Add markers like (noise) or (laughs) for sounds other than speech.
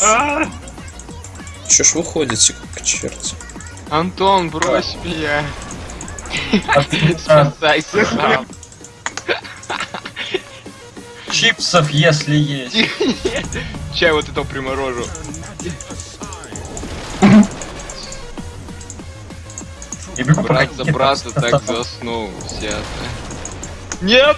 А! Че ж выходите, как черти? Антон, брось а. меня. А (laughs) Спасайся (laughs) сам. Чипсов, если есть. Чай вот это приморожу. Я бегу Брат за брата так (laughs) заснул. Все. Нет!